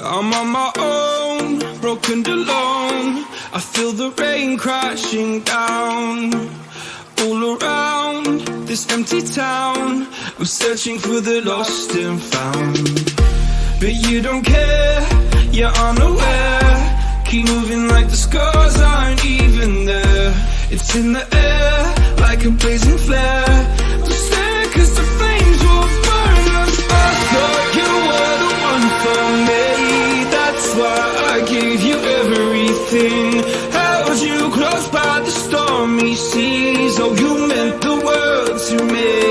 I'm on my own, broken alone. I feel the rain crashing down. All around this empty town, I'm searching for the lost and found. But you don't care, you're unaware. Keep moving like the scars aren't even there. It's in the air, like a blazing flare. Held you close by the stormy seas. Oh, you meant the world to me.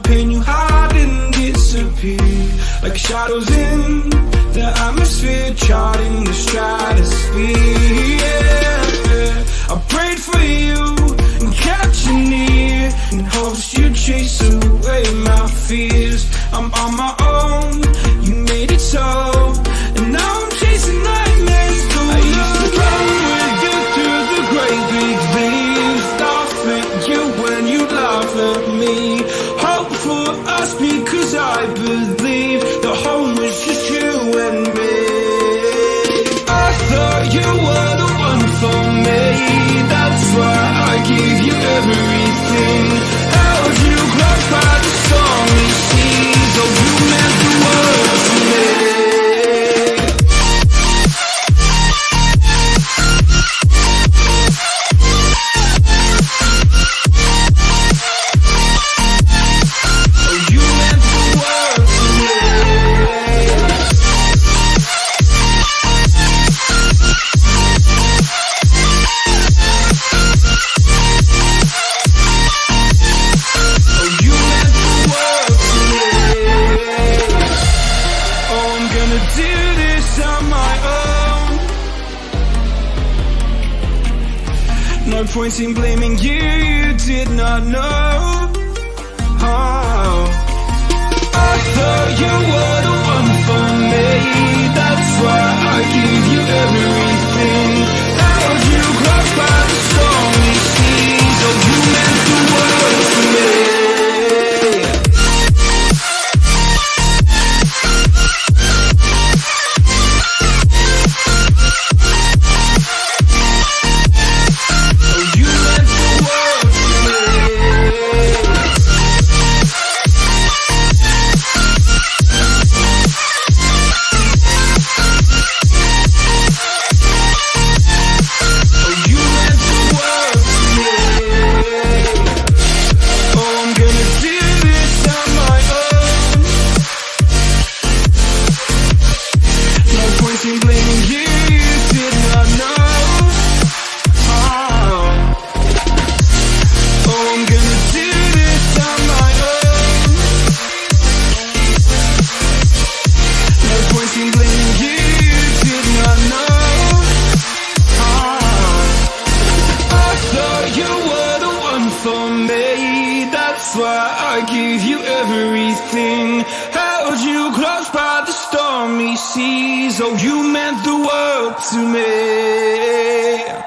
pain you hide and disappear Like shadows in the atmosphere Charting the stratosphere yeah. I prayed for you no point in blaming you, you did not know. Oh. I thought you were the one for me. That's why I give you every why I gave you everything. Held you close by the stormy seas? Oh, you meant the world to me.